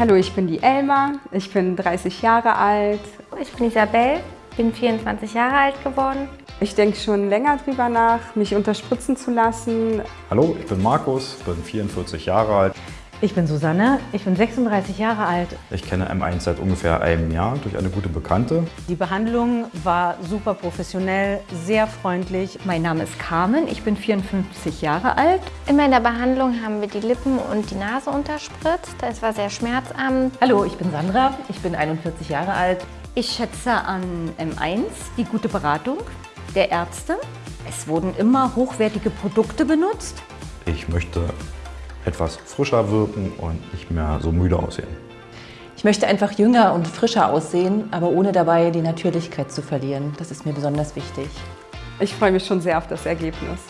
Hallo, ich bin die Elma, ich bin 30 Jahre alt. Ich bin Isabel, bin 24 Jahre alt geworden. Ich denke schon länger drüber nach, mich unterspritzen zu lassen. Hallo, ich bin Markus, bin 44 Jahre alt. Ich bin Susanne, ich bin 36 Jahre alt. Ich kenne M1 seit ungefähr einem Jahr durch eine gute Bekannte. Die Behandlung war super professionell, sehr freundlich. Mein Name ist Carmen, ich bin 54 Jahre alt. In meiner Behandlung haben wir die Lippen und die Nase unterspritzt. Es war sehr schmerzarm. Hallo, ich bin Sandra, ich bin 41 Jahre alt. Ich schätze an M1 die gute Beratung der Ärzte. Es wurden immer hochwertige Produkte benutzt. Ich möchte etwas frischer wirken und nicht mehr so müde aussehen. Ich möchte einfach jünger und frischer aussehen, aber ohne dabei die Natürlichkeit zu verlieren. Das ist mir besonders wichtig. Ich freue mich schon sehr auf das Ergebnis.